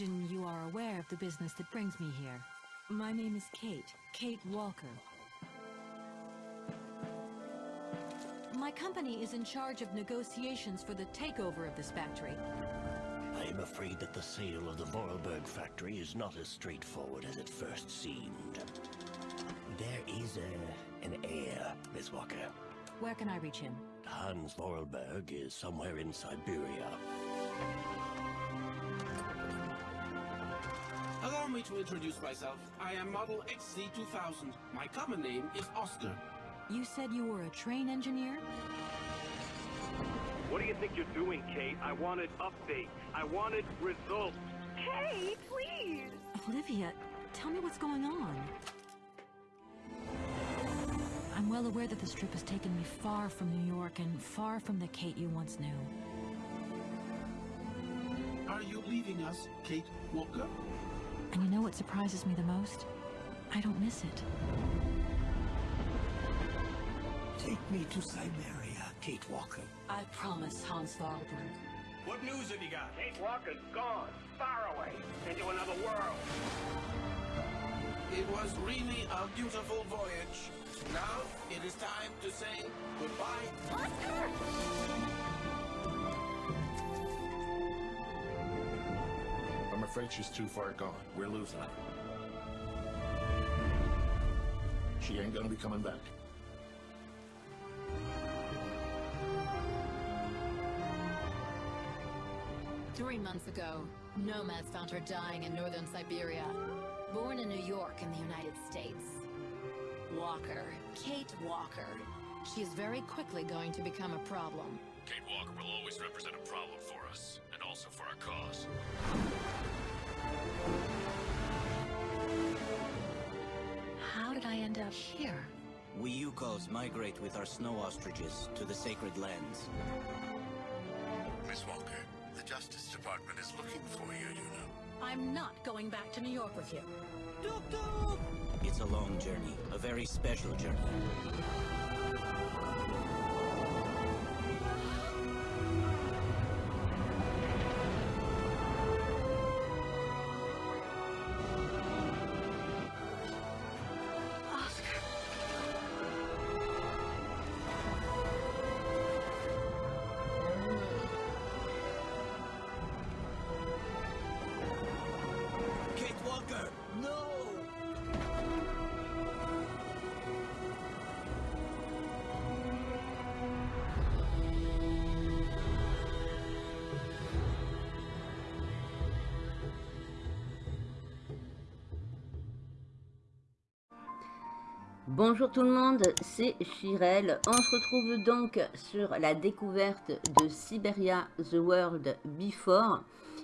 imagine you are aware of the business that brings me here. My name is Kate, Kate Walker. My company is in charge of negotiations for the takeover of this factory. I am afraid that the sale of the Vorarlberg factory is not as straightforward as it first seemed. There is a, an heir, Miss Walker. Where can I reach him? Hans Vorarlberg is somewhere in Siberia. Me to introduce myself. I am Model XC2000. My common name is Oscar. You said you were a train engineer? What do you think you're doing, Kate? I wanted updates. I wanted results. Kate, please! Olivia, tell me what's going on. I'm well aware that this trip has taken me far from New York and far from the Kate you once knew. Are you leaving us, Kate Walker? And you know what surprises me the most? I don't miss it. Take me to Siberia, Kate Walker. I promise, Hans Vorarlberg. What news have you got? Kate Walker's gone, far away, into another world. It was really a beautiful voyage. Now it is time to say goodbye. Oscar! Afraid she's too far gone. We're losing her. She ain't gonna be coming back. Three months ago, nomads found her dying in northern Siberia. Born in New York in the United States. Walker, Kate Walker. She is very quickly going to become a problem. Kate Walker will always represent a problem for us, and also for our cause. How did I end up here? We Yukos migrate with our snow ostriches to the sacred lands. Miss Walker, the Justice Department is looking for you, you know. I'm not going back to New York with you. It's a long journey, a very special journey. Bonjour tout le monde, c'est Chirel. On se retrouve donc sur la découverte de Siberia The World Before,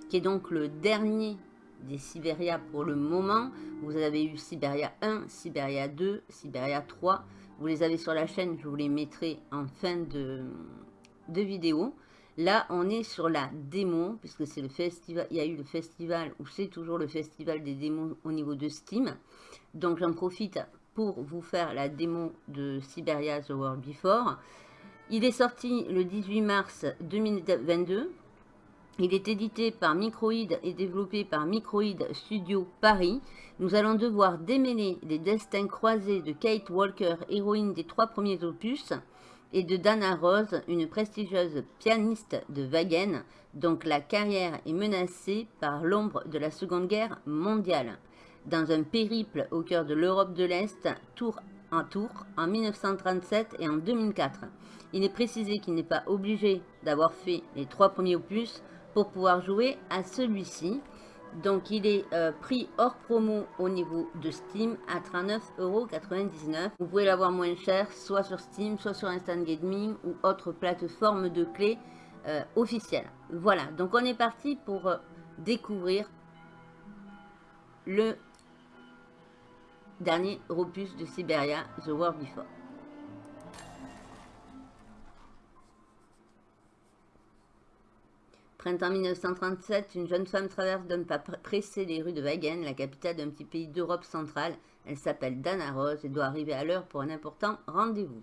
qui est donc le dernier des Siberia pour le moment. Vous avez eu Siberia 1, Siberia 2, Siberia 3. Vous les avez sur la chaîne, je vous les mettrai en fin de, vidéo. Là, on est sur la démo, puisque c'est le festival, il y a eu le festival, ou c'est toujours le festival des démos au niveau de Steam. Donc j'en profite pour vous faire la démo de Siberia The World Before. Il est sorti le 18 mars 2022. Il est édité par Microïd et développé par Microïd Studio Paris. Nous allons devoir démêler les destins croisés de Kate Walker, héroïne des trois premiers opus, et de Dana Rose, une prestigieuse pianiste de Wagen, donc la carrière est menacée par l'ombre de la Seconde Guerre mondiale. Dans un périple au cœur de l'Europe de l'Est, tour en tour, en 1937 et en 2004. Il est précisé qu'il n'est pas obligé d'avoir fait les trois premiers opus pour pouvoir jouer à celui-ci. Donc il est euh, pris hors promo au niveau de Steam à 39,99€. Vous pouvez l'avoir moins cher, soit sur Steam, soit sur Instant Gaming ou autre plateforme de clés euh, officielle. Voilà, donc on est parti pour euh, découvrir le dernier opus de Siberia, The World Before. Printemps 1937, une jeune femme traverse d'un pas pressé les rues de Wagen, la capitale d'un petit pays d'Europe centrale. Elle s'appelle Dana Rose et doit arriver à l'heure pour un important rendez-vous.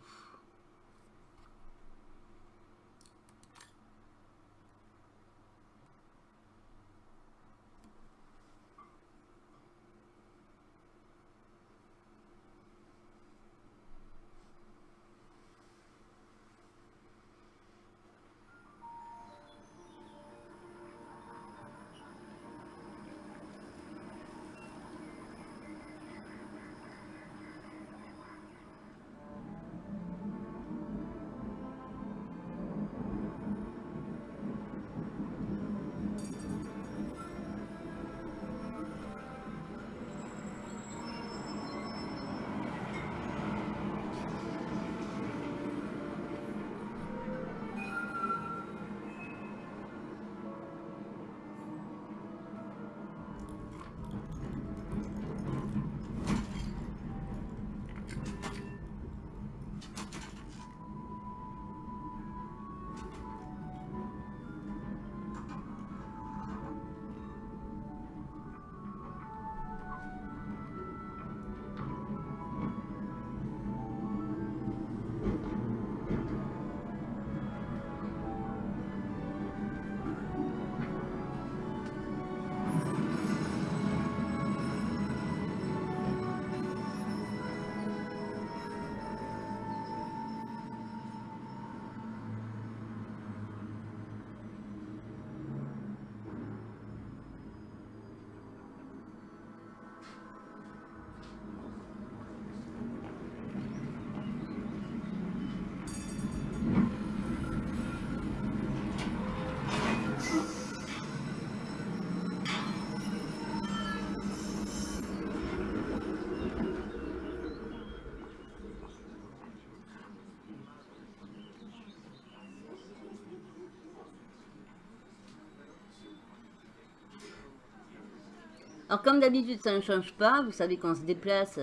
Alors comme d'habitude, ça ne change pas. Vous savez qu'on se déplace,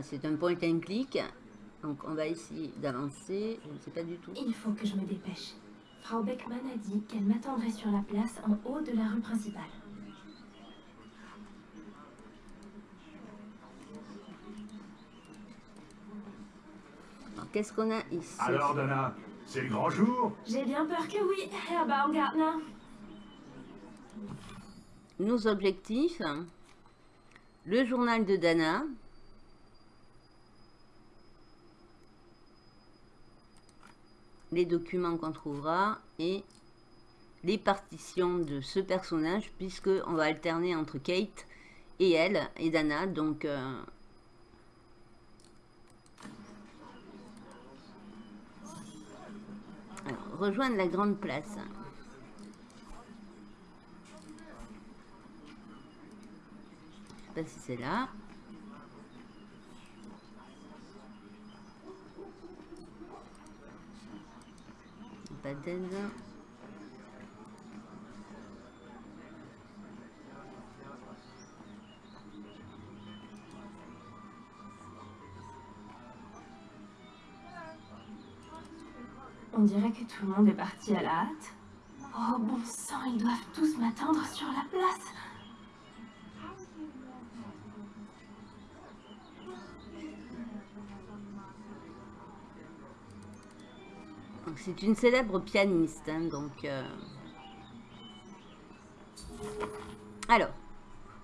c'est un point and click. Donc on va essayer d'avancer. Je ne sais pas du tout. Il faut que je me dépêche. Frau Beckmann a dit qu'elle m'attendrait sur la place en haut de la rue principale. Qu'est-ce qu'on a ici? Alors, Dana, c'est le grand jour? J'ai bien peur que oui, Herr Baumgartner. Nos objectifs. Le journal de Dana. Les documents qu'on trouvera. Et les partitions de ce personnage. Puisque on va alterner entre Kate et elle et Dana. Donc... Euh, rejoindre la grande place. Je sais c'est là. On dirait que tout le monde est parti à la hâte. Oh bon sang, ils doivent tous m'attendre sur la place. C'est une célèbre pianiste, hein, donc... Euh. Alors,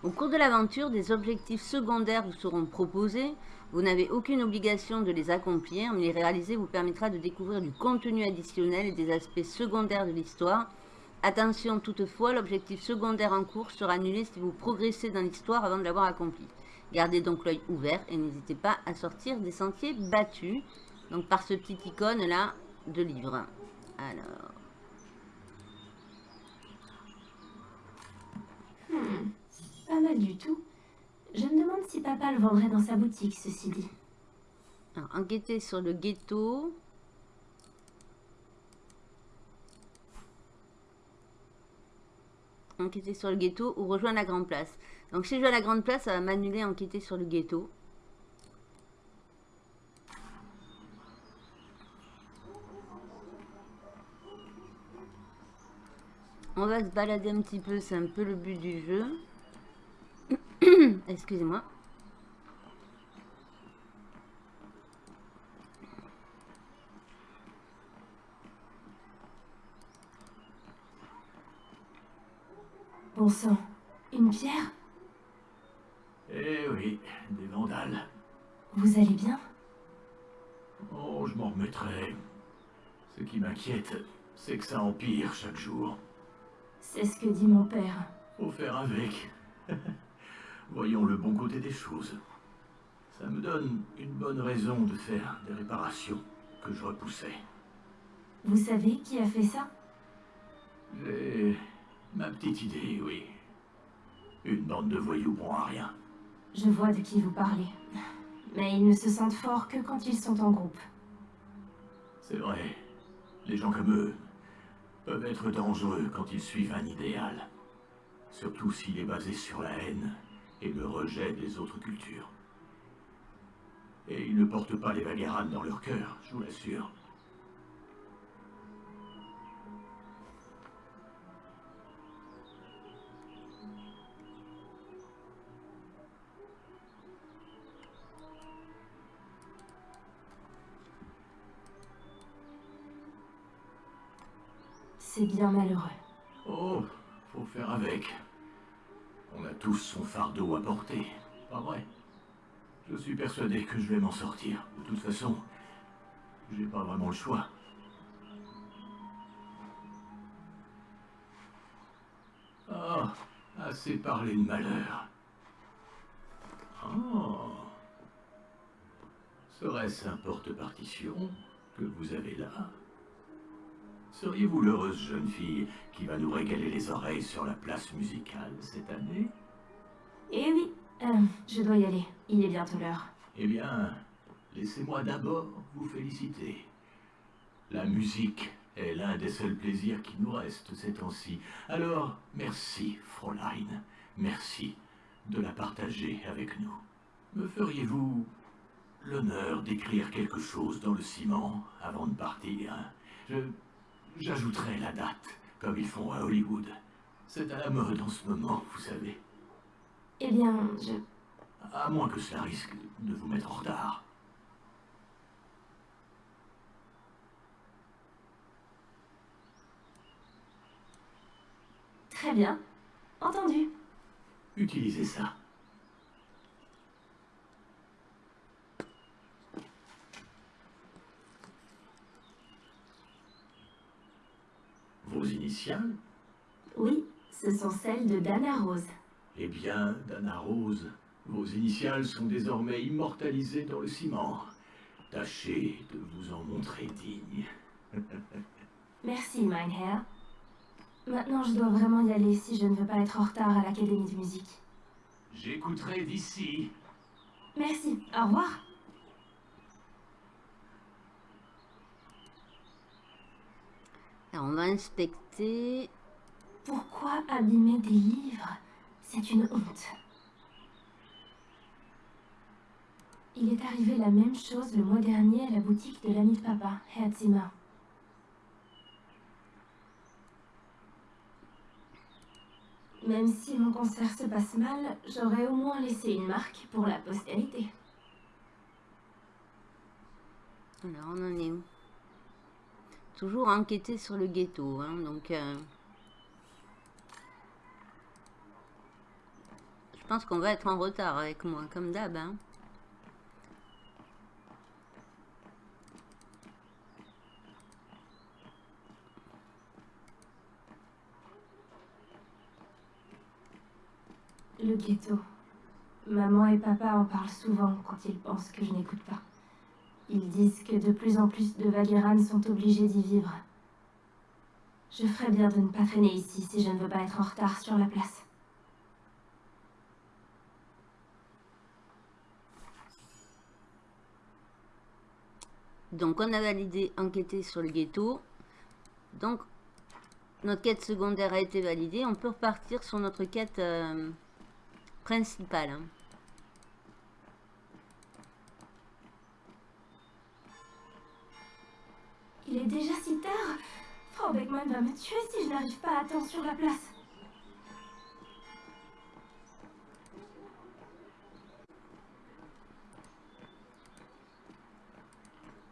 au cours de l'aventure, des objectifs secondaires vous seront proposés vous n'avez aucune obligation de les accomplir, mais les réaliser vous permettra de découvrir du contenu additionnel et des aspects secondaires de l'histoire. Attention toutefois, l'objectif secondaire en cours sera annulé si vous progressez dans l'histoire avant de l'avoir accompli. Gardez donc l'œil ouvert et n'hésitez pas à sortir des sentiers battus. Donc par ce petit icône là de livre. Alors... Hmm, pas mal du tout. Je me demande si papa le vendrait dans sa boutique, ceci dit. Alors, enquêter sur le ghetto. Enquêter sur le ghetto ou rejoindre la grande place. Donc si je vais à la grande place, ça va m'annuler enquêter sur le ghetto. On va se balader un petit peu, c'est un peu le but du jeu. Excusez-moi. Bon sang, une pierre? Eh oui, des vandales. Vous allez bien? Oh, je m'en remettrai. Ce qui m'inquiète, c'est que ça empire chaque jour. C'est ce que dit mon père. Faut faire avec. Voyons le bon côté des choses. Ça me donne une bonne raison de faire des réparations que je repoussais. Vous savez qui a fait ça? J'ai ma petite idée, oui. Une bande de voyous bon à rien. Je vois de qui vous parlez. Mais ils ne se sentent forts que quand ils sont en groupe. C'est vrai. Les gens comme eux peuvent être dangereux quand ils suivent un idéal. Surtout s'il est basé sur la haine et le rejet des autres cultures. Et ils ne portent pas les Vagaran dans leur cœur, je vous l'assure. C'est bien malheureux. Oh, faut faire avec. On a tous son fardeau à porter, pas vrai? Je suis persuadé que je vais m'en sortir. De toute façon, j'ai pas vraiment le choix. Ah, assez parlé de malheur. Oh. Serait-ce un porte-partition que vous avez là? Seriez-vous l'heureuse jeune fille qui va nous régaler les oreilles sur la place musicale cette année? Eh oui, euh, je dois y aller. Il est bientôt l'heure. Eh bien, laissez-moi d'abord vous féliciter. La musique est l'un des seuls plaisirs qui nous restent ces temps-ci. Alors, merci, Fräulein. Merci de la partager avec nous. Me feriez-vous l'honneur d'écrire quelque chose dans le ciment avant de partir? Je... J'ajouterai la date, comme ils font à Hollywood. C'est à la mode en ce moment, vous savez. Eh bien, je... À moins que cela risque de vous mettre en retard. Très bien. Entendu. Utilisez ça. Vos initiales? Oui, ce sont celles de Dana Rose. Eh bien, Dana Rose, vos initiales sont désormais immortalisées dans le ciment. Tâchez de vous en montrer digne. Merci, Minehair. Maintenant, je dois vraiment y aller si je ne veux pas être en retard à l'Académie de musique. J'écouterai d'ici. Merci. Au revoir. On va inspecter. Pourquoi abîmer des livres? C'est une honte. Il est arrivé la même chose le mois dernier à la boutique de l'ami de papa, Herzima. Même si mon concert se passe mal, j'aurais au moins laissé une marque pour la postérité. Alors, on en est où? Toujours enquêter sur le ghetto, hein, donc... euh, Je pense qu'on va être en retard avec moi, comme d'hab, hein. Le ghetto. Maman et papa en parlent souvent quand ils pensent que je n'écoute pas. Ils disent que de plus en plus de Vagérans sont obligés d'y vivre. Je ferais bien de ne pas traîner ici si je ne veux pas être en retard sur la place. Donc, on a validé enquêter sur le ghetto. Donc, notre quête secondaire a été validée. On peut repartir sur notre quête euh, principale. Va me tuer si je n'arrive pas à temps sur la place.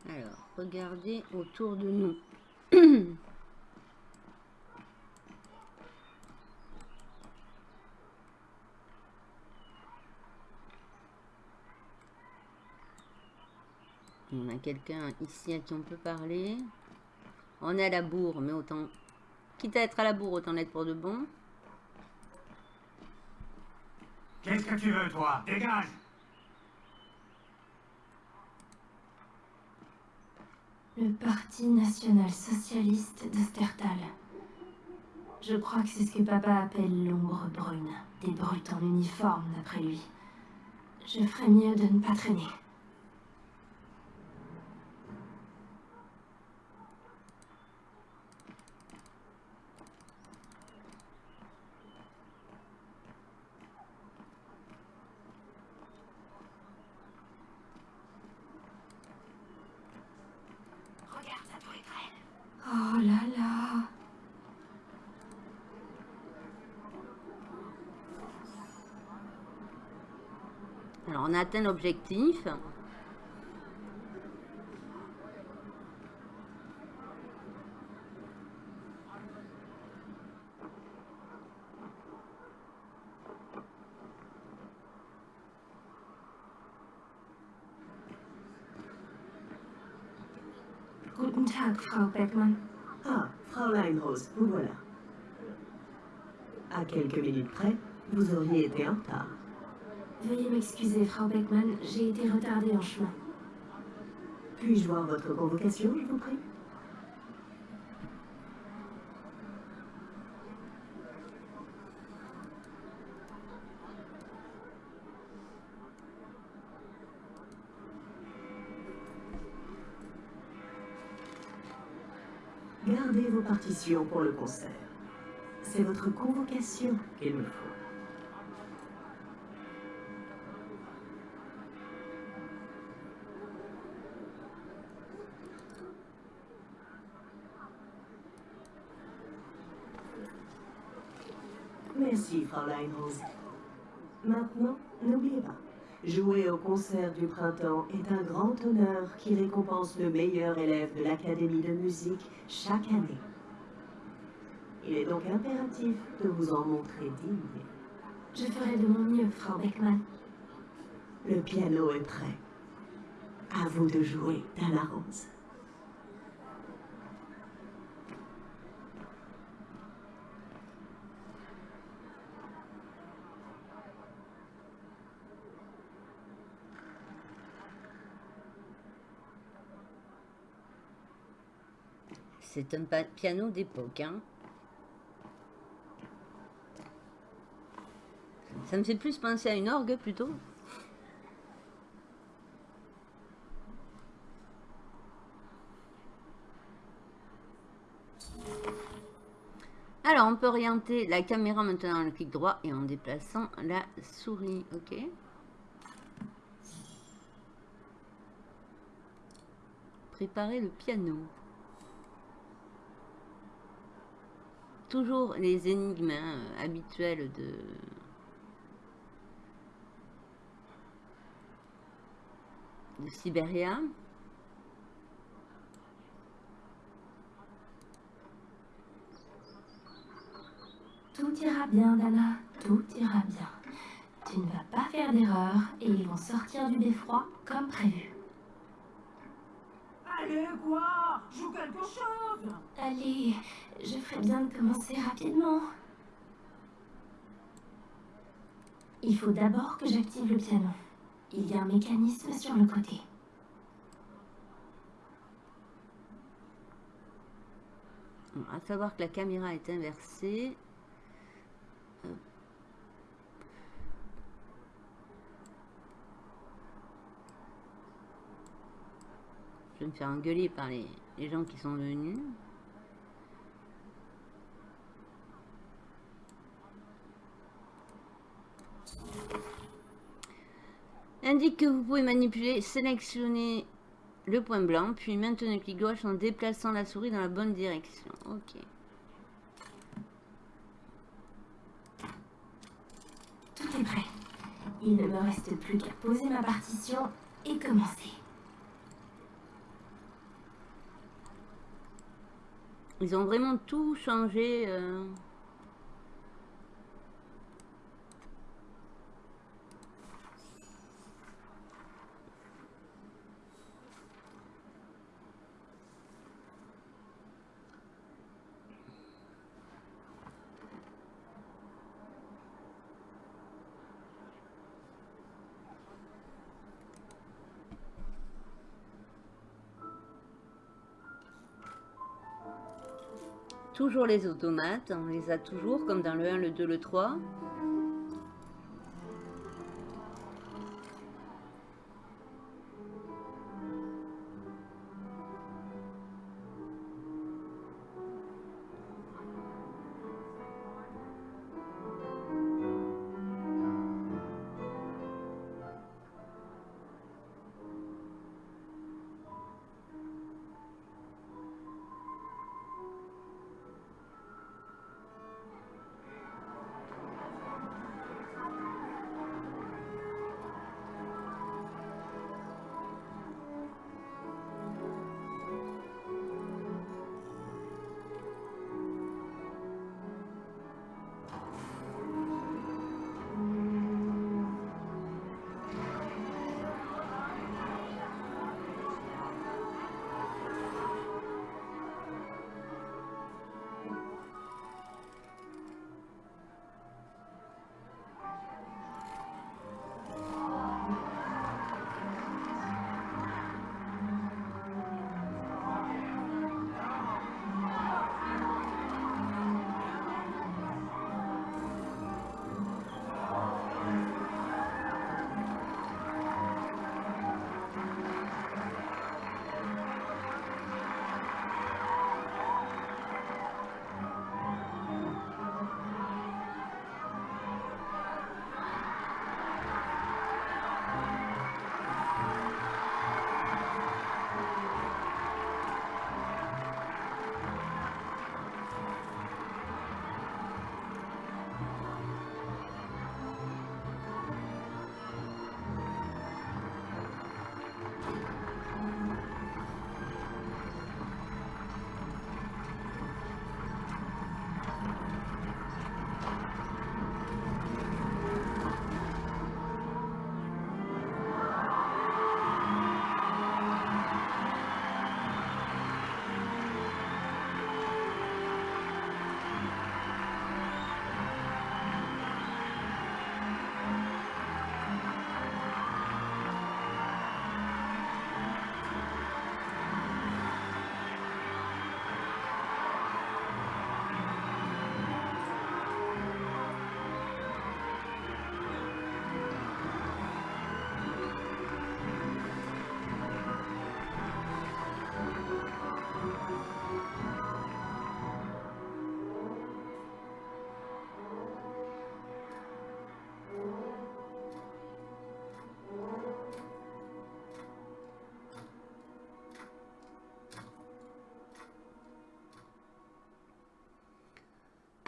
Alors, regardez autour de nous. On a quelqu'un ici à qui on peut parler. On est à la bourre, mais autant... Quitte à être à la bourre, autant l'être pour de bon. Qu'est-ce que tu veux, toi? Dégage Le Parti national socialiste d'Ostertal. Je crois que c'est ce que papa appelle l'ombre brune. Des brutes en uniforme, d'après lui. Je ferais mieux de ne pas traîner. Regarde, ça doit être elle. Oh là là. Alors, on a atteint l'objectif. Guten Tag, Frau Beckmann. Ah, Fraulein Rose, vous voilà. À quelques minutes près, vous auriez été en retard. Veuillez m'excuser, Frau Beckmann, j'ai été retardée en chemin. Puis-je voir votre convocation, je vous prie? Gardez vos partitions pour le concert. C'est votre convocation qu'il me faut. Merci, Fraulein Rose. Maintenant, n'oubliez pas, jouer au concert du printemps est un grand honneur qui récompense le meilleur élève de l'Académie de musique chaque année. Il est donc impératif de vous en montrer digne. Je ferai de mon mieux, Frau Beckmann. Le piano est prêt. À vous de jouer, Dana Rose. C'est un piano d'époque. Hein. Ça me fait plus penser à une orgue plutôt. Alors, on peut orienter la caméra maintenant le clic droit et en déplaçant la souris. Ok? Préparer le piano. Toujours les énigmes hein, habituelles de... de Sibéria. Tout ira bien, Dana. Tout ira bien. Tu ne vas pas faire d'erreur et ils vont sortir du beffroi comme prévu. Allez, quoi? Joue quelque chose Allez, je ferais bien de commencer rapidement. Il faut d'abord que j'active le piano. Il y a un mécanisme sur le côté. Bon, à savoir que la caméra est inversée. Me faire engueuler par les, les gens qui sont venus. Indique que vous pouvez manipuler, sélectionner le point blanc, puis maintenez le clic gauche en déplaçant la souris dans la bonne direction. Ok. Tout est prêt. Il ne me reste plus qu'à poser ma partition et commencer. Ils ont vraiment tout changé. euh. Toujours les automates, on les a toujours comme dans le 1, le 2, le 3.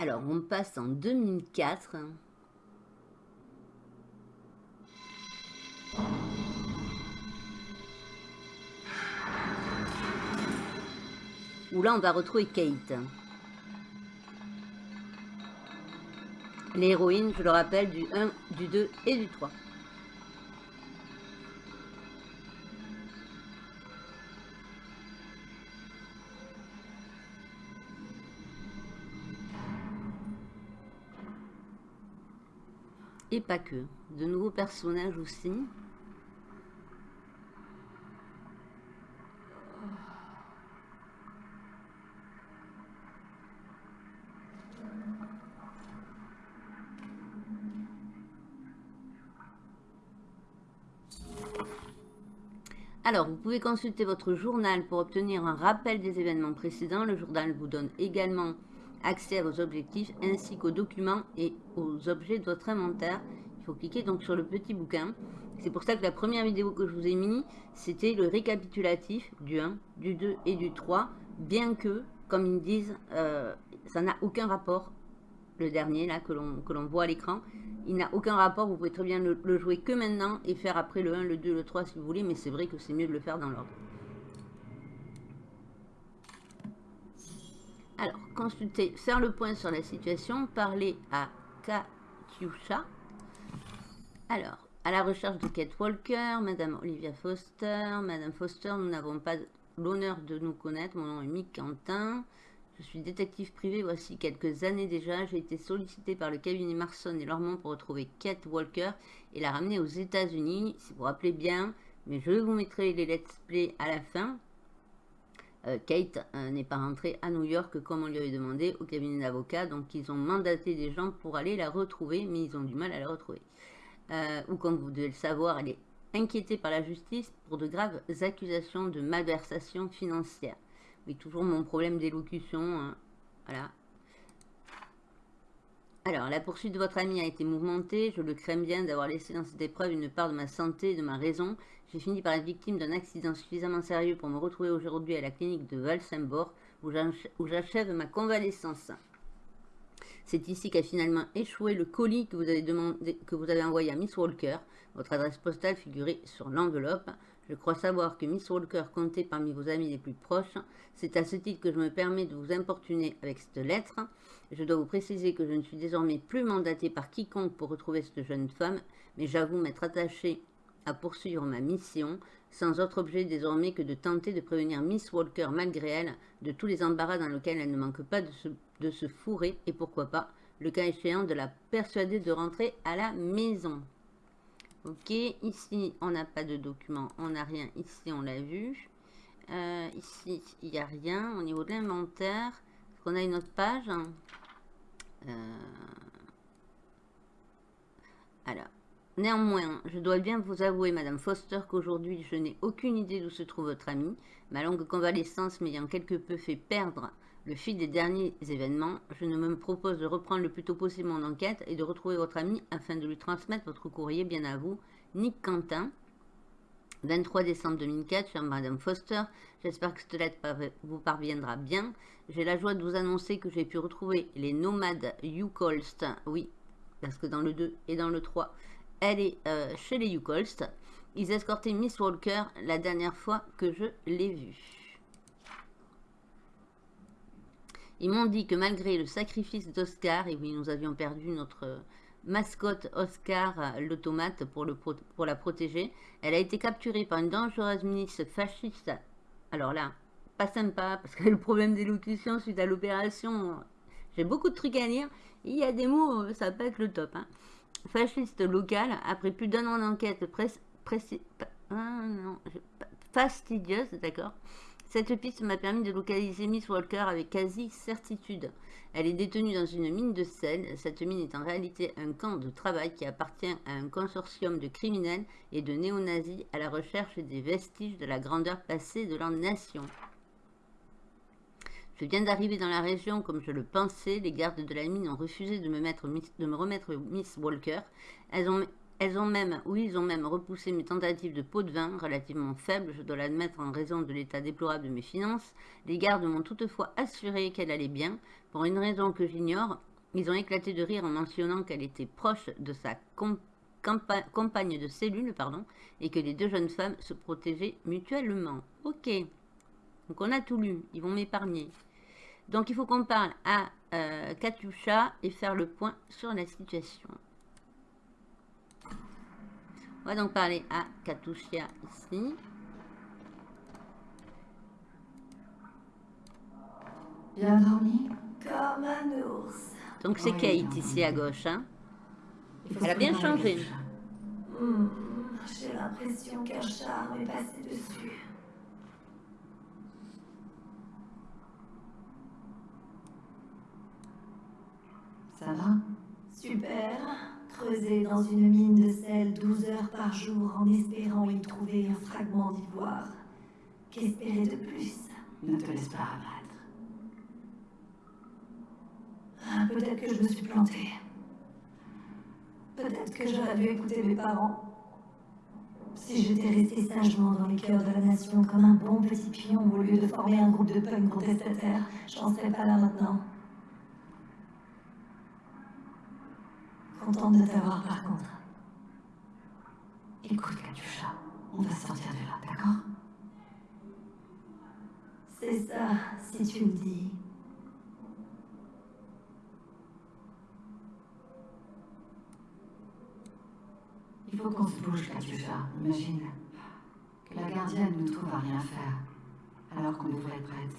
Alors, on passe en 2004. Où là, on va retrouver Kate. L'héroïne, je le rappelle, du 1, du 2 et du 3. Et pas que. De nouveaux personnages aussi. Alors, vous pouvez consulter votre journal pour obtenir un rappel des événements précédents. Le journal vous donne également accès vos objectifs ainsi qu'aux documents et aux objets de votre inventaire. Il faut cliquer donc sur le petit bouquin. C'est pour ça que la première vidéo que je vous ai mis, c'était le récapitulatif du 1, du 2 et du 3, bien que, comme ils disent, euh, ça n'a aucun rapport, le dernier là que l'on voit à l'écran, il n'a aucun rapport, vous pouvez très bien le, jouer que maintenant et faire après le 1, le 2, le 3 si vous voulez, mais c'est vrai que c'est mieux de le faire dans l'ordre. Alors, consulter, faire le point sur la situation, parler à Katyusha. Alors, à la recherche de Kate Walker, Madame Olivia Foster, Madame Foster, nous n'avons pas l'honneur de nous connaître, mon nom est Mick Quentin. Je suis détective privé voici quelques années déjà. J'ai été sollicité par le cabinet Marson et Lormont pour retrouver Kate Walker et la ramener aux États-Unis, si vous vous rappelez bien. Mais je vous mettrai les let's play à la fin. Euh, Kate euh, n'est pas rentrée à New York comme on lui avait demandé au cabinet d'avocats. Donc ils ont mandaté des gens pour aller la retrouver, mais ils ont du mal à la retrouver. Euh, ou comme vous devez le savoir, elle est inquiétée par la justice pour de graves accusations de malversation financière toujours mon problème d'élocution. Hein. Voilà. Alors, la poursuite de votre ami a été mouvementée. Je le crains bien d'avoir laissé dans cette épreuve une part de ma santé et de ma raison. J'ai fini par être victime d'un accident suffisamment sérieux pour me retrouver aujourd'hui à la clinique de Valsembor, où j'achève ma convalescence. C'est ici qu'a finalement échoué le colis que vous, avez que vous avez envoyé à Miss Walker. Votre adresse postale figurait sur l'enveloppe. Je crois savoir que Miss Walker comptait parmi vos amis les plus proches. C'est à ce titre que je me permets de vous importuner avec cette lettre. Je dois vous préciser que je ne suis désormais plus mandatée par quiconque pour retrouver cette jeune femme, mais j'avoue m'être attachée à poursuivre ma mission, sans autre objet désormais que de tenter de prévenir Miss Walker malgré elle de tous les embarras dans lesquels elle ne manque pas de se, de se fourrer et pourquoi pas, le cas échéant, de la persuader de rentrer à la maison. Ok, ici, on n'a pas de document, on n'a rien. Ici, on l'a vu. Euh, ici, il n'y a rien. Au niveau de l'inventaire, est-ce qu'on a une autre page euh, Alors, néanmoins, je dois bien vous avouer, Madame Foster, qu'aujourd'hui, je n'ai aucune idée d'où se trouve votre ami. Ma longue convalescence m'ayant quelque peu fait perdre le fil des derniers événements, je ne me propose de reprendre le plus tôt possible mon enquête et de retrouver votre ami afin de lui transmettre votre courrier bien à vous, Nick Quentin. 23 décembre 2004, chère Madame Foster, j'espère que cette lettre vous parviendra bien. J'ai la joie de vous annoncer que j'ai pu retrouver les nomades Yukolst, oui, parce que dans le 2 et dans le 3, elle est euh, chez les Yukolst. Ils escortaient Miss Walker la dernière fois que je l'ai vue. Ils m'ont dit que malgré le sacrifice d'Oscar, et oui, nous avions perdu notre mascotte Oscar, euh, l'automate, pour, la protéger, elle a été capturée par une dangereuse milice fasciste. Alors là, pas sympa, parce que le problème d'élocution suite à l'opération, j'ai beaucoup de trucs à lire. Il y a des mots, euh, ça peut être le top. Hein. Fasciste local, après plus d'un an d'enquête ah, fastidieuse, d'accord cette piste m'a permis de localiser Miss Walker avec quasi certitude. Elle est détenue dans une mine de sel. Cette mine est en réalité un camp de travail qui appartient à un consortium de criminels et de néo-nazis à la recherche des vestiges de la grandeur passée de leur nation. Je viens d'arriver dans la région comme je le pensais. Les gardes de la mine ont refusé de me, de me remettre Miss Walker. Elles ont elles ont même, oui, ils ont même repoussé mes tentatives de pot de vin, relativement faibles, je dois l'admettre en raison de l'état déplorable de mes finances. Les gardes m'ont toutefois assuré qu'elle allait bien. Pour une raison que j'ignore, Ils ont éclaté de rire en mentionnant qu'elle était proche de sa compagne de cellule pardon, et que les deux jeunes femmes se protégeaient mutuellement. Ok. Donc on a tout lu. Ils vont m'épargner. Donc il faut qu'on parle à euh, et faire le point sur la situation. On va donc parler à Katusha ici. Bien dormi Comme un ours. Donc c'est Kate ici à gauche. Hein. Elle a bien changé. Hmm, j'ai l'impression qu'un charme est passé dessus. Ça va? Super. Creuser dans une mine de sel 12 heures par jour en espérant y trouver un fragment d'ivoire. Qu'espérer de plus? Ne te laisse pas abattre. Ah, Peut-être que je me suis plantée. Peut-être que j'aurais dû écouter mes parents. Si j'étais restée sagement dans les cœurs de la nation comme un bon petit pion au lieu de former un groupe de punks contestataires, j'en serais pas là maintenant. Contente de t'avoir par contre. Écoute, Katusha, on va sortir de là, d'accord? C'est ça, si tu le dis. Il faut qu'on se bouge, Katusha, imagine. Que la gardienne nous trouve à rien faire, alors qu'on devrait être prête.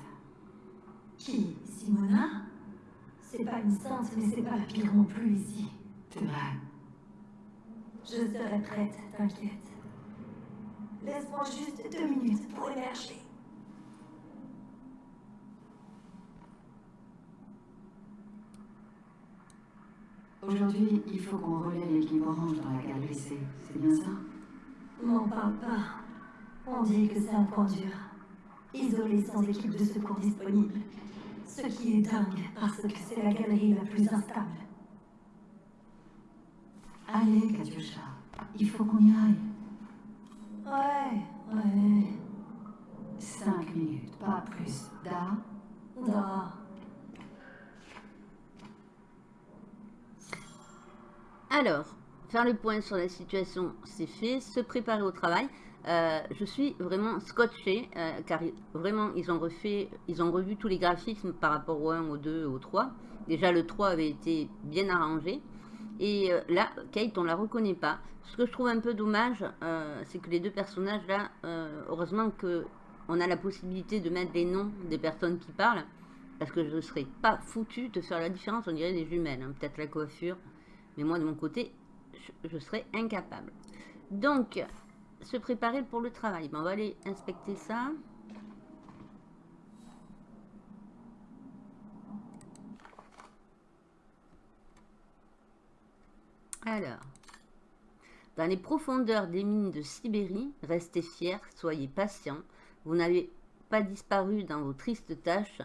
Qui? Simona? C'est pas une sainte, mais c'est pas la pire non plus ici. C'est vrai. Je serai prête, t'inquiète. Laisse-moi juste deux minutes pour émerger. Aujourd'hui, il faut qu'on relaie l'équipe orange dans la gare glissée. C'est bien ça? M'en parle pas. On dit que c'est un point dur. Isolé sans équipe de secours disponible. Ce qui est dingue, parce que c'est la galerie la plus instable. Allez, Katyusha, il faut qu'on y aille. Ouais, ouais. Cinq minutes, pas plus. Da? Da. Alors, faire le point sur la situation, c'est fait. Se préparer au travail. Euh, je suis vraiment scotché, euh, car vraiment, ils ont refait, ils ont revu tous les graphismes par rapport au 1, au 2, au 3. Déjà, le 3 avait été bien arrangé. Et euh, là, Kate, on la reconnaît pas. Ce que je trouve un peu dommage, c'est que les deux personnages là, heureusement que on a la possibilité de mettre les noms des personnes qui parlent, parce que je ne serais pas foutu de faire la différence, on dirait des jumelles, hein. peut-être la coiffure, mais moi de mon côté, je, serais incapable. Donc, se préparer pour le travail. On va aller inspecter ça. Alors, dans les profondeurs des mines de Sibérie, restez fiers, soyez patients. Vous n'avez pas disparu dans vos tristes tâches.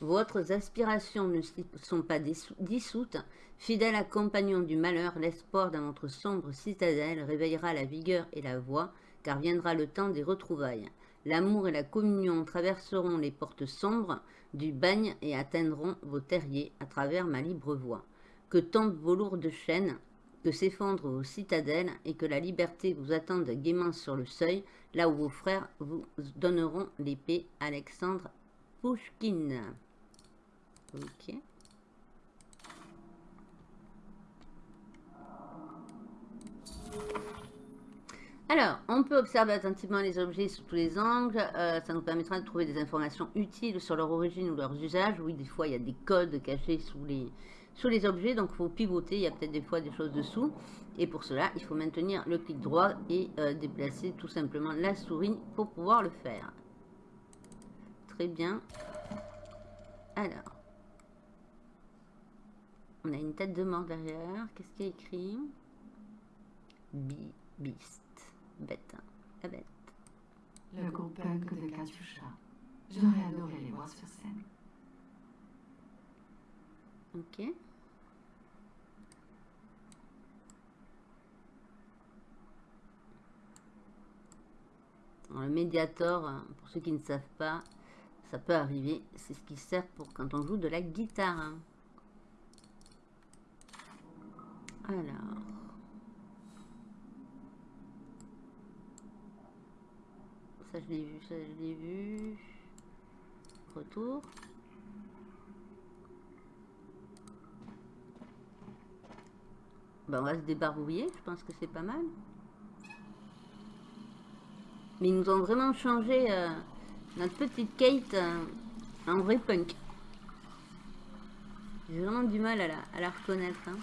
Votre aspirations ne sont pas dissoutes. Fidèle compagnon du malheur, l'espoir dans votre sombre citadelle réveillera la vigueur et la voix, car viendra le temps des retrouvailles. L'amour et la communion traverseront les portes sombres du bagne et atteindront vos terriers à travers ma libre voie. Que tombent vos lourdes chaînes, que s'effondrent vos citadelles et que la liberté vous attende gaiement sur le seuil, là où vos frères vous donneront l'épée. Alexandre Pouchkine. Ok. Alors, on peut observer attentivement les objets sous tous les angles. Euh, ça nous permettra de trouver des informations utiles sur leur origine ou leurs usages. Oui, des fois, il y a des codes cachés sous les, sous les objets. Donc, il faut pivoter. Il y a peut-être des fois des choses dessous. Et pour cela, il faut maintenir le clic droit et euh, déplacer tout simplement la souris pour pouvoir le faire. Très bien. Alors. On a une tête de mort derrière. Qu'est-ce qu'il y a écrit? Bi Beast. Bête. La bête. Le groupe punk de Katyusha. J'aurais adoré les voir sur scène. Ok. Le médiator, pour ceux qui ne savent pas, ça peut arriver. C'est ce qui sert pour quand on joue de la guitare. Alors. Ça je l'ai vu, ça je l'ai vu. Retour. Ben, on va se débarbouiller, je pense que c'est pas mal. Mais ils nous ont vraiment changé euh, notre petite Kate euh, en vrai punk. J'ai vraiment du mal à la, reconnaître. hein.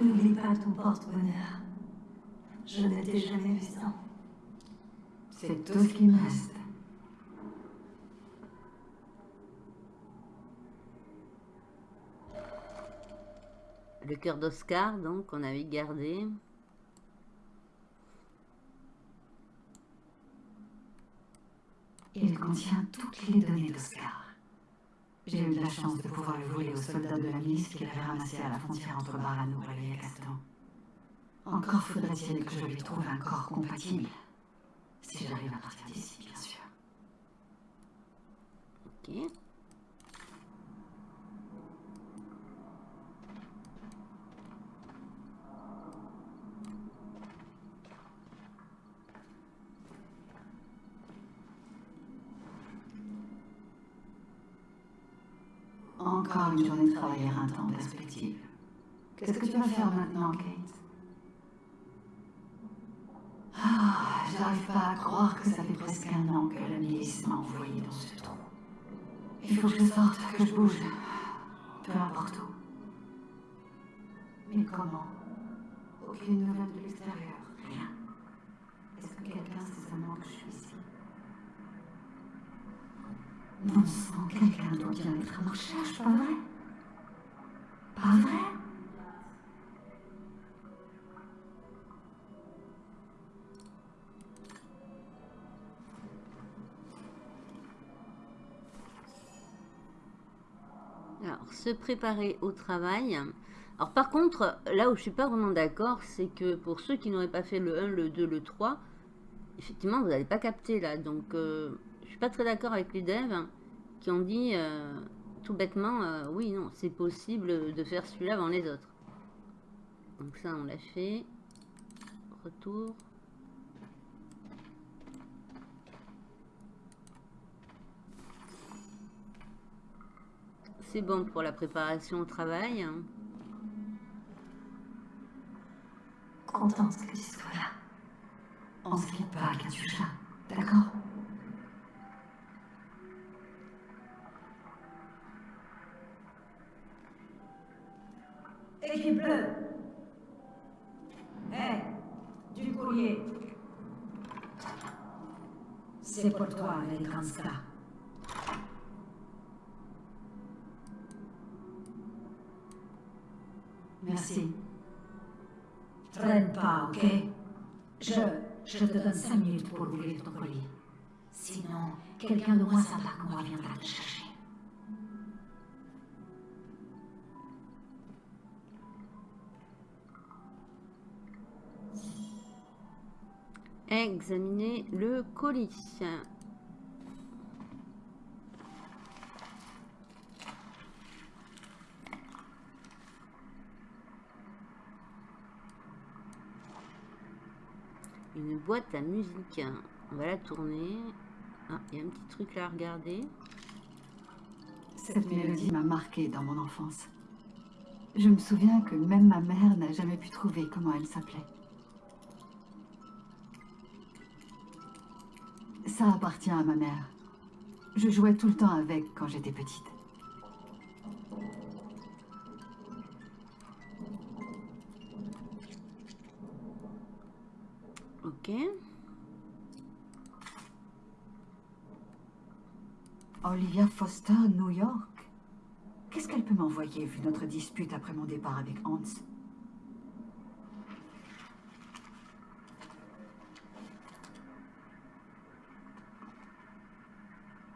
N'oublie pas ton porte-bonheur. Je ne t'ai jamais vu sans. C'est tout ce qui me reste. Le cœur d'Oscar, donc, on avait gardé. Il contient toutes les données d'Oscar. J'ai eu de la chance de pouvoir le voler aux soldats de la milice qu'il avait ramassés à la frontière entre Barano et Castan. Encore faudrait-il que je lui trouve un corps compatible. Si j'arrive à partir d'ici, bien sûr. Ok. Encore une journée de travail éreintant en perspective. Qu'est-ce que tu vas faire maintenant, Kate? Ah, j'arrive pas à croire que ça fait presque un an que la milice m'a envoyé dans ce trou. Il faut que je sorte, que je bouge. Peu importe où. Mais comment? Aucune nouvelle de l'extérieur. Rien. Est-ce que quelqu'un sait seulement que je suis ici? Non sang, quelqu'un doit bien être à ma recherche, pas vrai se préparer au travail. Alors, par contre, là où je suis pas vraiment d'accord, c'est que pour ceux qui n'auraient pas fait le 1, le 2, le 3, effectivement, vous n'allez pas capter là. Donc, euh, je suis pas très d'accord avec les devs qui ont dit euh, tout bêtement, euh, oui, non, c'est possible de faire celui-là avant les autres. Donc ça, on l'a fait. Retour. C'est bon pour la préparation au travail. Contente que tu sois là. On se pas, Katusha. D'accord? Équipe bleue Hé, du courrier. C'est pour toi, Eleganska. Merci. Traîne pas, ok? Je, je te donne cinq minutes pour ouvrir ton colis. Sinon, quelqu'un de moins sympa que moi viendra te chercher. Examiner le colis. Une boîte à musique. On va la tourner. Ah, il y a un petit truc là à regarder. Cette mélodie m'a marquée dans mon enfance. Je me souviens que même ma mère n'a jamais pu trouver comment elle s'appelait. Ça appartient à ma mère. Je jouais tout le temps avec quand j'étais petite. Olivia Foster, New York. Qu'est-ce qu'elle peut m'envoyer vu notre dispute après mon départ avec Hans?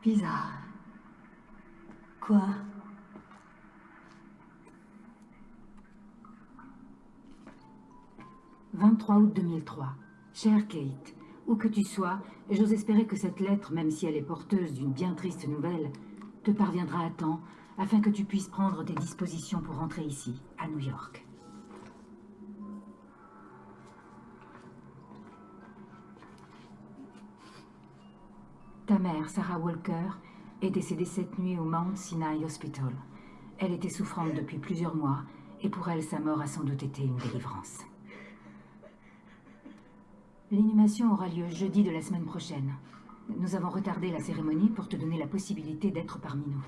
Bizarre. Quoi? 23 août 2003. Chère Kate, où que tu sois, j'ose espérer que cette lettre, même si elle est porteuse d'une bien triste nouvelle, te parviendra à temps afin que tu puisses prendre tes dispositions pour rentrer ici, à New York. Ta mère, Sarah Walker, est décédée cette nuit au Mount Sinai Hospital. Elle était souffrante depuis plusieurs mois, et pour elle, sa mort a sans doute été une délivrance. L'inhumation aura lieu jeudi de la semaine prochaine. Nous avons retardé la cérémonie pour te donner la possibilité d'être parmi nous.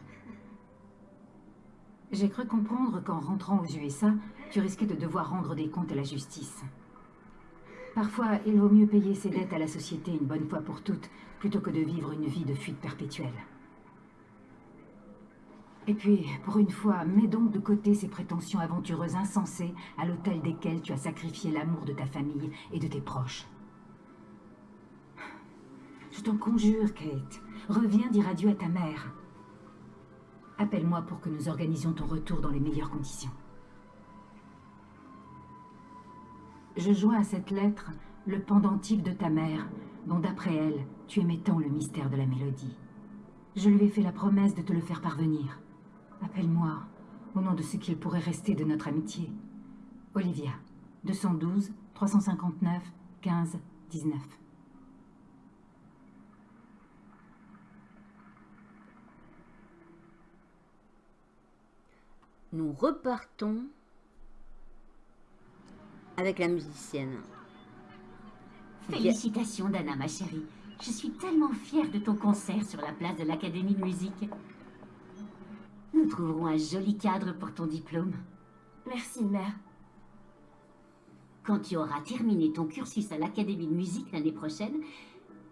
J'ai cru comprendre qu'en rentrant aux USA, tu risquais de devoir rendre des comptes à la justice. Parfois, il vaut mieux payer ses dettes à la société une bonne fois pour toutes, plutôt que de vivre une vie de fuite perpétuelle. Et puis, pour une fois, mets donc de côté ces prétentions aventureuses insensées à l'autel desquelles tu as sacrifié l'amour de ta famille et de tes proches. Je t'en conjure, Kate. Reviens dire adieu à ta mère. Appelle-moi pour que nous organisions ton retour dans les meilleures conditions. Je joins à cette lettre le pendentif de ta mère, dont d'après elle, tu aimais tant le mystère de la mélodie. Je lui ai fait la promesse de te le faire parvenir. Appelle-moi, au nom de ce qu'il pourrait rester de notre amitié. Olivia, 212 359 15 19. Nous repartons avec la musicienne. Félicitations, Dana, ma chérie. Je suis tellement fière de ton concert sur la place de l'Académie de musique. Nous trouverons un joli cadre pour ton diplôme. Merci, mère. Quand tu auras terminé ton cursus à l'Académie de musique l'année prochaine,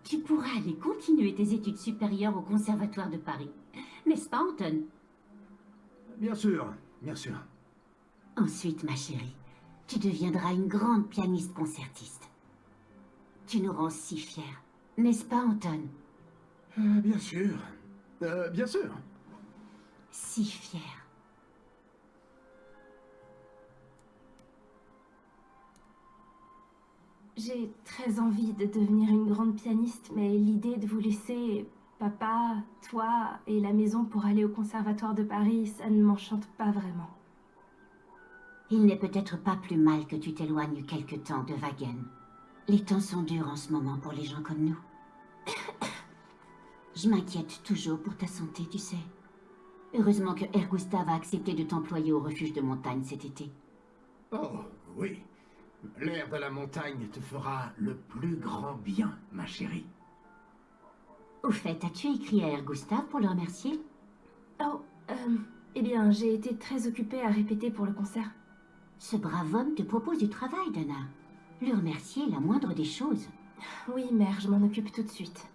tu pourras aller continuer tes études supérieures au Conservatoire de Paris. N'est-ce pas, Anton? Bien sûr, bien sûr. Ensuite, ma chérie, tu deviendras une grande pianiste concertiste. Tu nous rends si fiers. N'est-ce pas, Anton? Euh, bien sûr. Euh, bien sûr. Si fiers. J'ai très envie de devenir une grande pianiste, mais l'idée de vous laisser papa, toi et la maison pour aller au conservatoire de Paris, ça ne m'enchante pas vraiment. Il n'est peut-être pas plus mal que tu t'éloignes quelque temps de Wagen. Les temps sont durs en ce moment pour les gens comme nous. Je m'inquiète toujours pour ta santé, tu sais. Heureusement que Air Gustave a accepté de t'employer au refuge de montagne cet été. Oh, oui. L'air de la montagne te fera le plus grand bien, ma chérie. Au fait, as-tu écrit à Air Gustave pour le remercier? Oh, euh, eh bien, j'ai été très occupée à répéter pour le concert. Ce brave homme te propose du travail, Dana. Le remercier est la moindre des choses. Oui, mère, je m'en occupe tout de suite.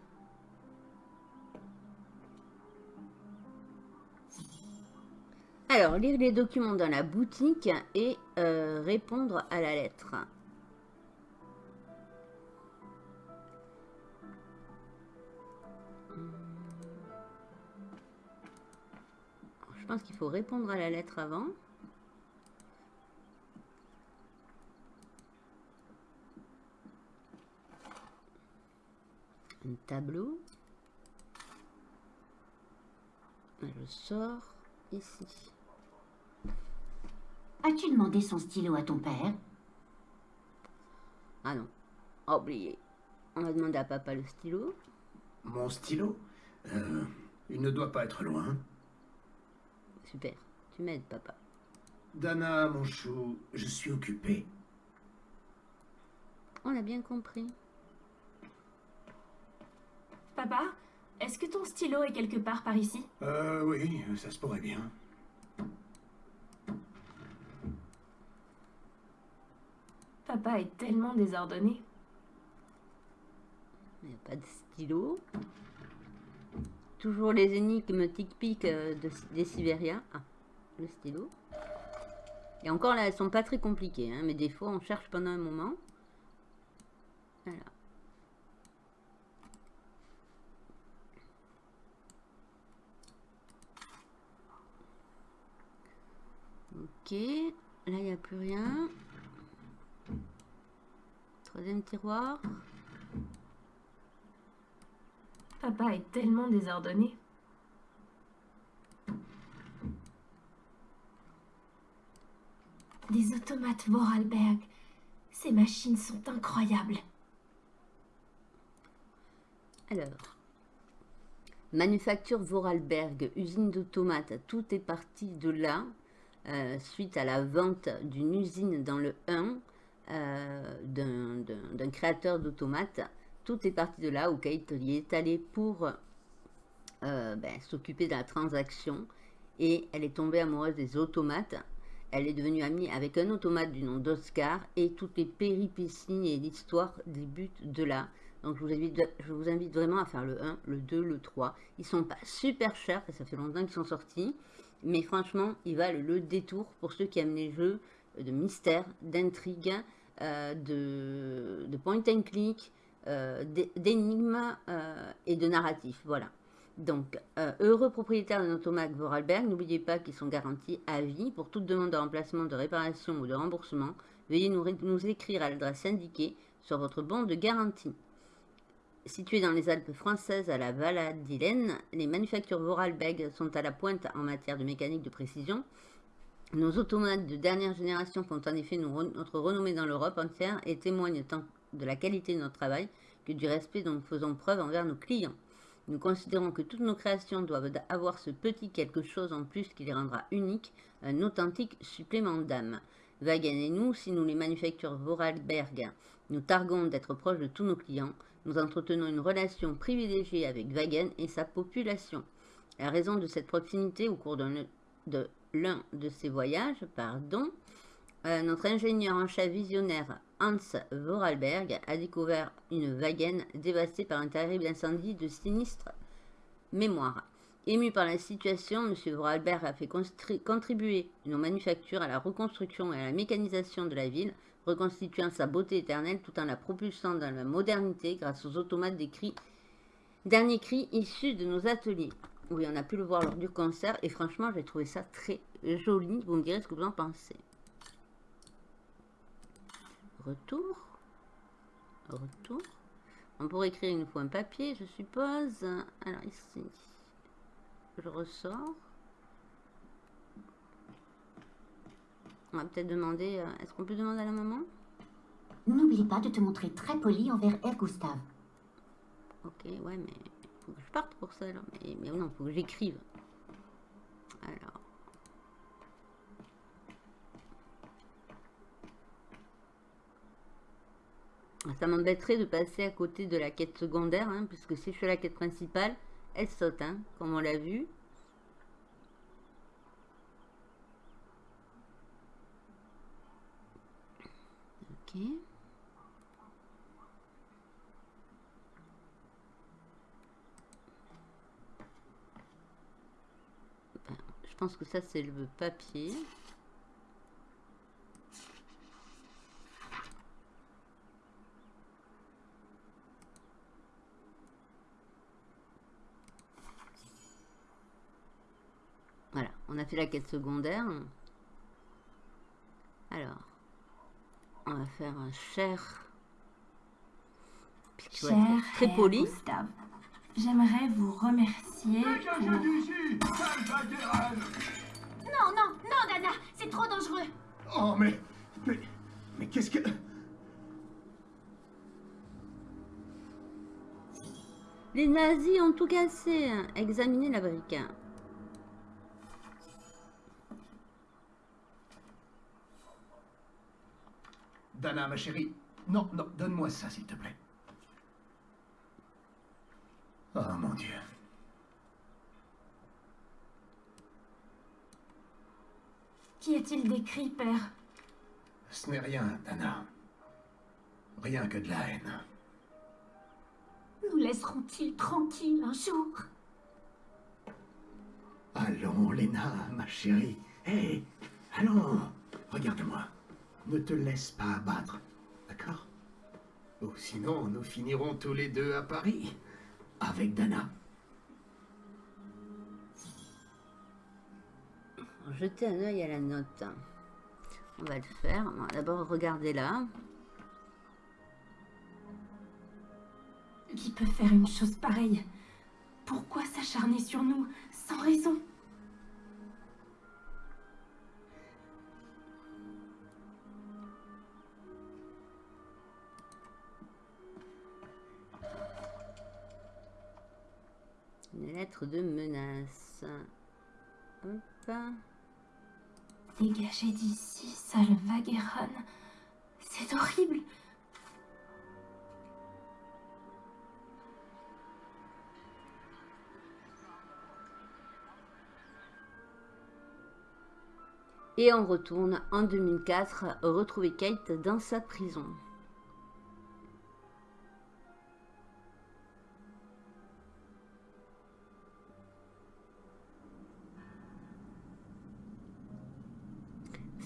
Alors, lire les documents dans la boutique et euh, répondre à la lettre. Je pense qu'il faut répondre à la lettre avant. Un tableau. Je sors ici. As-tu demandé son stylo à ton père? Ah non, oublié. On va demander à papa le stylo. Mon stylo? Euh, Il ne doit pas être loin. Super, tu m'aides papa. Dana, mon chou, je suis occupé. On a bien compris. Papa, est-ce que ton stylo est quelque part par ici? Euh, oui, ça se pourrait bien. Papa est tellement désordonné. Il n'y a pas de stylo? Toujours les énigmes tic-pic euh, des Sibériens. Ah, le stylo. Et encore là, elles sont pas très compliquées, hein, mais des fois on cherche pendant un moment. Voilà. Ok, là il n'y a plus rien. Troisième tiroir. Papa est tellement désordonné. Des automates Vorarlberg. Ces machines sont incroyables. Alors. Manufacture Vorarlberg, usine d'automates. Tout est parti de là. euh, suite à la vente d'une usine dans le 1 euh, d'un- créateur d'automates. Tout est parti de là où Kate est allée pour euh, ben, s'occuper de la transaction et elle est tombée amoureuse des automates. Elle est devenue amie avec un automate du nom d'Oscar et toutes les péripéties et l'histoire débutent de là. Donc je vous, invite, vraiment à faire le 1, le 2, le 3. Ils sont pas super chers, ça fait longtemps qu'ils sont sortis. Mais franchement, ils valent le détour pour ceux qui aiment les jeux de mystère, d'intrigue, euh, de, de point and click, d'énigmes euh, et de narratif. Voilà. Donc, euh, heureux propriétaire d'un automate Vorarlberg, n'oubliez pas qu'ils sont garantis à vie. Pour toute demande de remplacement, de réparation ou de remboursement, veuillez nous, écrire à l'adresse indiquée sur votre bon de garantie. Situés dans les Alpes françaises à la Valladolid, les manufactures Vorarlberg sont à la pointe en matière de mécanique de précision. Nos automates de dernière génération font en effet notre renommée dans l'Europe entière et témoignent tant de la qualité de notre travail que du respect dont nous faisons preuve envers nos clients. Nous considérons que toutes nos créations doivent avoir ce petit quelque chose en plus qui les rendra uniques, un authentique supplément d'âme. Wagen et nous, si nous les manufactures Vorarlberg, nous targuons d'être proches de tous nos clients, nous entretenons une relation privilégiée avec Wagen et sa population. À raison de cette proximité au cours de l'un de ces voyages, pardon, euh, notre ingénieur en chef visionnaire Hans Vorarlberg a découvert une Wagen dévastée par un terrible incendie de sinistre mémoire. Ému par la situation, M. Vorarlberg a fait contribuer nos manufactures à la reconstruction et à la mécanisation de la ville, reconstituant sa beauté éternelle tout en la propulsant dans la modernité grâce aux automates des cris, derniers cris de nos ateliers. Oui, on a pu le voir lors du concert et franchement, j'ai trouvé ça très joli. Vous me direz ce que vous en pensez. Retour. Retour. On pourrait écrire une fois un papier, je suppose. Alors ici, je ressors. On va peut-être demander, euh, est-ce qu'on peut demander à la maman? N'oublie pas de te montrer très poli envers Air Gustave. Ok, ouais, mais faut que je parte pour ça, là. Mais, mais non, faut que j'écrive. Alors. Ça m'embêterait de passer à côté de la quête secondaire, hein, puisque si je fais la quête principale, elle saute, hein, comme on l'a vu. Ok. Ben, je pense que ça c'est le papier. Voilà, on a fait la quête secondaire. Alors, on va faire un cher. Cher très poli. Gustave, j'aimerais vous remercier pour... Non, non, non, Dana, c'est trop dangereux. Oh, mais. Mais. Mais qu'est-ce que. Les nazis ont tout cassé. Examinez la brique. Dana, ma chérie. Non, non, donne-moi ça, s'il te plaît. Oh, mon Dieu. Qu'y a-t-il décrit, père? Ce n'est rien, Dana. Rien que de la haine. Nous laisseront-ils tranquilles un jour? Allons, Léna, ma chérie. Hé, allons. Regarde-moi. Ne te laisse pas abattre. D'accord? Ou sinon, nous finirons tous les deux à Paris. Avec Dana. Jetez un œil à la note. On va le faire. D'abord, regardez là. Qui peut faire une chose pareille? Pourquoi s'acharner sur nous sans raison? Lettre de menace. Hop. Dégagez d'ici, sale Vagueron. C'est horrible. Et on retourne en 2004 retrouver Kate dans sa prison.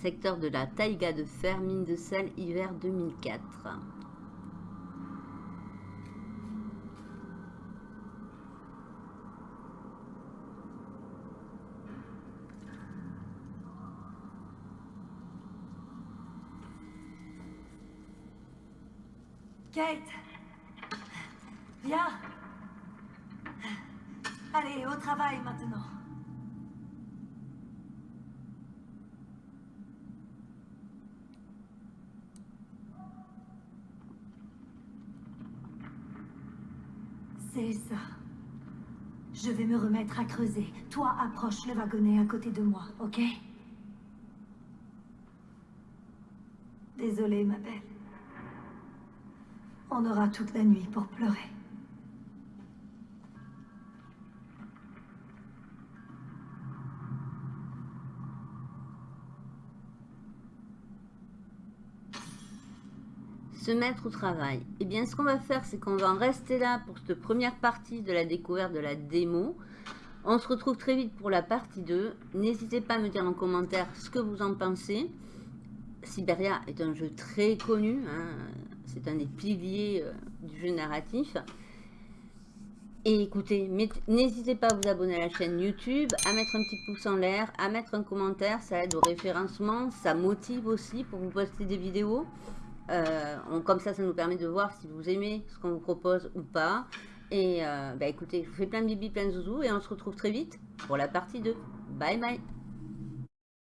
Secteur de la taïga de fer, mine de sel, hiver 2004. Kate Viens Allez, au travail maintenant. C'est ça. Toi, approche le wagonnet à côté de moi, ok? Désolée, ma belle. On aura toute la nuit pour pleurer. Mettre au travail. Eh bien, ce qu'on va faire, c'est qu'on va en rester là pour cette première partie de la découverte de la démo. On se retrouve très vite pour la partie 2. N'hésitez pas à me dire en commentaire ce que vous en pensez. Siberia est un jeu très connu. Hein. C'est un des piliers euh, du jeu narratif. Et écoutez, n'hésitez pas à vous abonner à la chaîne YouTube, à mettre un petit pouce en l'air, à mettre un commentaire, ça aide au référencement, ça motive aussi pour vous poster des vidéos. Euh, comme ça, ça nous permet de voir si vous aimez ce qu'on vous propose ou pas. Et euh, bah, écoutez, je vous fais plein de bibi, plein de zouzous et on se retrouve très vite pour la partie 2. Bye bye